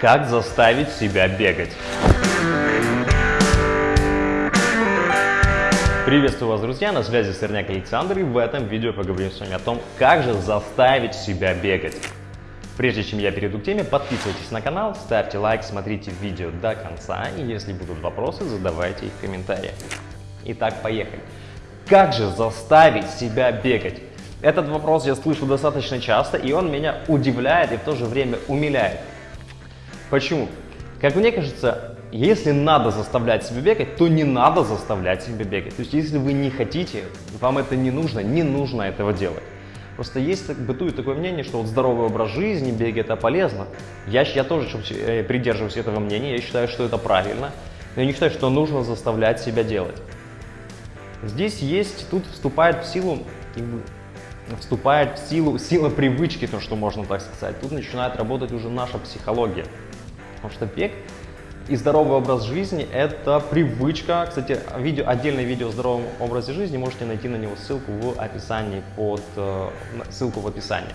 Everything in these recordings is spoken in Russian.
Как заставить себя бегать? Приветствую вас, друзья, на связи Сырняк Александр, и в этом видео поговорим с вами о том, как же заставить себя бегать. Прежде чем я перейду к теме, подписывайтесь на канал, ставьте лайк, смотрите видео до конца, и если будут вопросы, задавайте их в комментариях. Итак, поехали. Как же заставить себя бегать? Этот вопрос я слышу достаточно часто, и он меня удивляет и в то же время умиляет. Почему? Как мне кажется, если надо заставлять себя бегать, то не надо заставлять себя бегать. То есть, если вы не хотите, вам это не нужно, не нужно этого делать. Просто есть, бытует такое мнение, что вот здоровый образ жизни, бег это полезно. Я, я тоже э, придерживаюсь этого мнения, я считаю, что это правильно. Но я не считаю, что нужно заставлять себя делать. Здесь есть, тут вступает в силу, вступает в силу сила привычки, то, что можно так сказать. Тут начинает работать уже наша психология. Потому что бег и здоровый образ жизни – это привычка. Кстати, видео, отдельное видео о здоровом образе жизни можете найти на него ссылку в описании, под, э, ссылку в описании.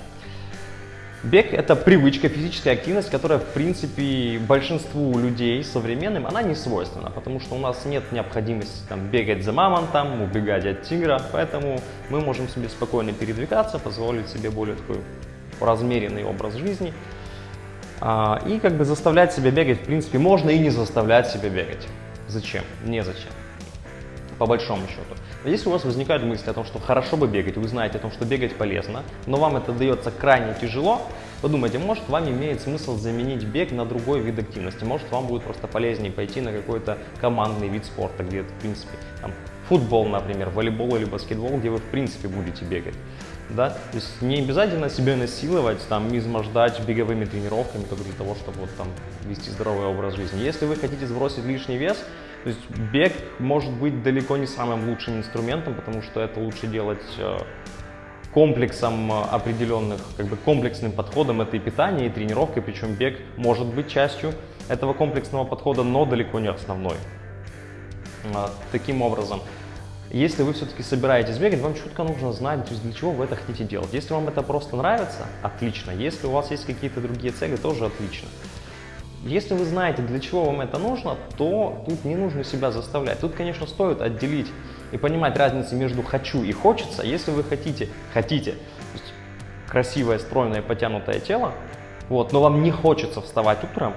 Бег – это привычка, физическая активность, которая, в принципе, большинству людей современным, она не свойственна, потому что у нас нет необходимости там, бегать за мамонтом, убегать от тигра, поэтому мы можем себе спокойно передвигаться, позволить себе более такой размеренный образ жизни – и как бы заставлять себя бегать, в принципе, можно и не заставлять себя бегать. Зачем? Незачем. По большому счету. Но если у вас возникают мысли о том, что хорошо бы бегать, вы знаете о том, что бегать полезно, но вам это дается крайне тяжело, подумайте, может вам имеет смысл заменить бег на другой вид активности, может вам будет просто полезнее пойти на какой-то командный вид спорта, где, в принципе, там, футбол, например, волейбол или баскетбол, где вы, в принципе, будете бегать да, то есть не обязательно себя насиловать, там, измождать беговыми тренировками только для того, чтобы вот там вести здоровый образ жизни. Если вы хотите сбросить лишний вес, то есть бег может быть далеко не самым лучшим инструментом, потому что это лучше делать э, комплексом э, определенных, как бы комплексным подходом, это и питание, и тренировка, причем бег может быть частью этого комплексного подхода, но далеко не основной. Э, таким образом, если вы все-таки собираетесь бегать, вам четко нужно знать, то есть для чего вы это хотите делать. Если вам это просто нравится, отлично. Если у вас есть какие-то другие цели, тоже отлично. Если вы знаете, для чего вам это нужно, то тут не нужно себя заставлять. Тут, конечно, стоит отделить и понимать разницу между «хочу» и «хочется». Если вы хотите, хотите, красивое, стройное, потянутое тело, вот, но вам не хочется вставать утром,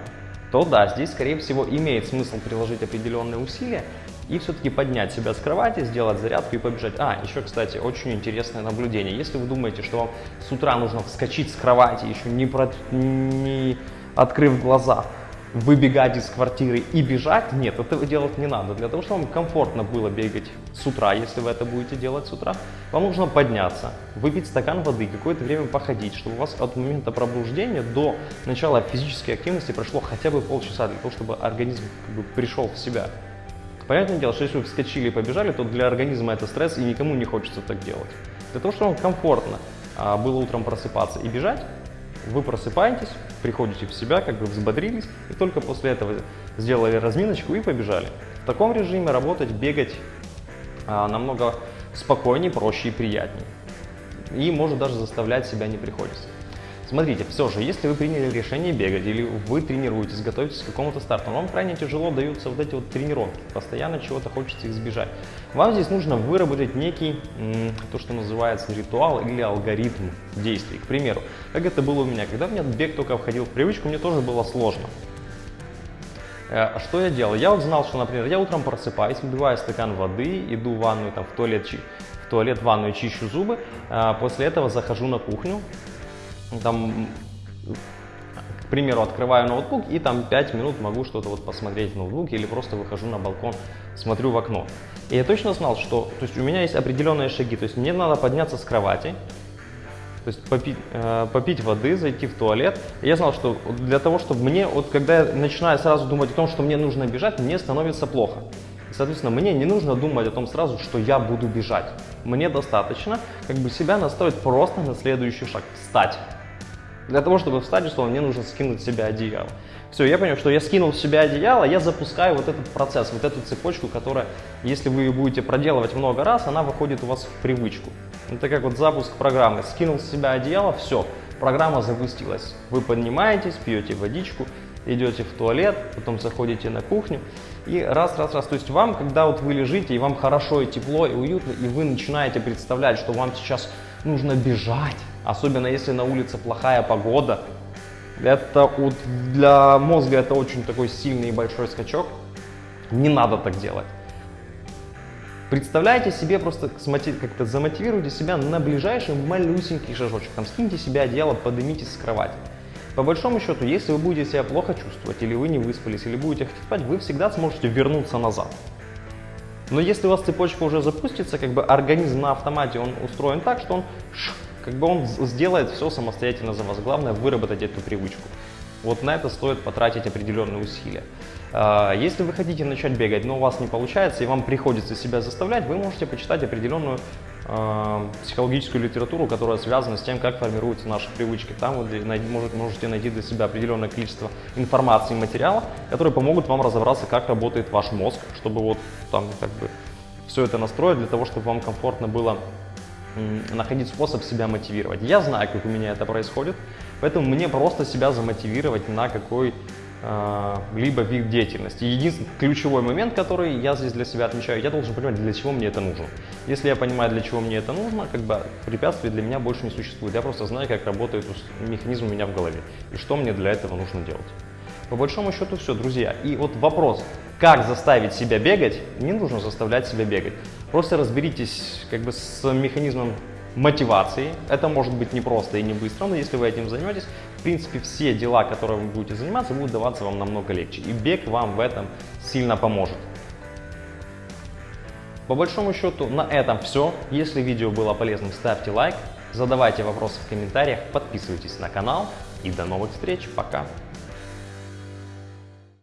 то да, здесь, скорее всего, имеет смысл приложить определенные усилия, и все-таки поднять себя с кровати, сделать зарядку и побежать. А, еще, кстати, очень интересное наблюдение. Если вы думаете, что вам с утра нужно вскочить с кровати, еще не, про... не открыв глаза, выбегать из квартиры и бежать, нет, этого делать не надо. Для того, чтобы вам комфортно было бегать с утра, если вы это будете делать с утра, вам нужно подняться, выпить стакан воды, какое-то время походить, чтобы у вас от момента пробуждения до начала физической активности прошло хотя бы полчаса, для того, чтобы организм как бы, пришел в себя. Понятное дело, что если вы вскочили и побежали, то для организма это стресс, и никому не хочется так делать. Для того, чтобы вам комфортно а, было утром просыпаться и бежать, вы просыпаетесь, приходите в себя, как бы взбодрились, и только после этого сделали разминочку и побежали. В таком режиме работать, бегать а, намного спокойнее, проще и приятнее. И может даже заставлять себя не приходится. Смотрите, все же, если вы приняли решение бегать или вы тренируетесь, готовитесь к какому-то старту, вам крайне тяжело даются вот эти вот тренировки, постоянно чего-то хочется избежать. Вам здесь нужно выработать некий, то что называется ритуал или алгоритм действий. К примеру, как это было у меня, когда у меня бег только входил в привычку, мне тоже было сложно. Э, что я делал? Я вот знал, что, например, я утром просыпаюсь, выпиваю стакан воды, иду в ванную, там, в туалет, в туалет, в ванную, чищу зубы, а после этого захожу на кухню, там, к примеру, открываю ноутбук и там 5 минут могу что-то вот посмотреть в ноутбуке или просто выхожу на балкон, смотрю в окно. И я точно знал, что то есть у меня есть определенные шаги, то есть мне надо подняться с кровати, то есть попить, э, попить воды, зайти в туалет. И я знал, что для того, чтобы мне, вот когда я начинаю сразу думать о том, что мне нужно бежать, мне становится плохо. Соответственно, мне не нужно думать о том сразу, что я буду бежать. Мне достаточно как бы себя настроить просто на следующий шаг – встать. Для того, чтобы встать, условно, мне нужно скинуть с себя одеяло. Все, я понял, что я скинул с себя одеяло, я запускаю вот этот процесс, вот эту цепочку, которая, если вы ее будете проделывать много раз, она выходит у вас в привычку. Это как вот запуск программы. Скинул с себя одеяло, все, программа запустилась. Вы поднимаетесь, пьете водичку, идете в туалет, потом заходите на кухню и раз, раз, раз. То есть вам, когда вот вы лежите, и вам хорошо и тепло, и уютно, и вы начинаете представлять, что вам сейчас нужно бежать, особенно если на улице плохая погода, это для мозга это очень такой сильный и большой скачок. Не надо так делать. Представляйте себе, просто как-то замотивируйте себя на ближайший малюсенький шажочек. Там скиньте себе одеяло, поднимитесь с кровати. По большому счету, если вы будете себя плохо чувствовать, или вы не выспались, или будете хотеть спать, вы всегда сможете вернуться назад. Но если у вас цепочка уже запустится, как бы организм на автомате, он устроен так, что он, как бы он сделает все самостоятельно за вас. Главное выработать эту привычку. Вот на это стоит потратить определенные усилия. А, если вы хотите начать бегать, но у вас не получается, и вам приходится себя заставлять, вы можете почитать определенную психологическую литературу, которая связана с тем, как формируются наши привычки. Там вы может, можете найти для себя определенное количество информации и материалов, которые помогут вам разобраться, как работает ваш мозг, чтобы вот там как бы все это настроить для того, чтобы вам комфортно было находить способ себя мотивировать. Я знаю, как у меня это происходит, поэтому мне просто себя замотивировать на какой а, либо вид деятельности. Единственный ключевой момент, который я здесь для себя отмечаю, я должен понимать, для чего мне это нужно. Если я понимаю, для чего мне это нужно, как бы препятствий для меня больше не существует. Я просто знаю, как работает механизм у меня в голове и что мне для этого нужно делать. По большому счету все, друзья. И вот вопрос, как заставить себя бегать, не нужно заставлять себя бегать. Просто разберитесь как бы с механизмом мотивации. Это может быть не просто и не быстро, но если вы этим займетесь, принципе, все дела, которые вы будете заниматься, будут даваться вам намного легче. И бег вам в этом сильно поможет. По большому счету, на этом все. Если видео было полезным, ставьте лайк, задавайте вопросы в комментариях, подписывайтесь на канал и до новых встреч. Пока!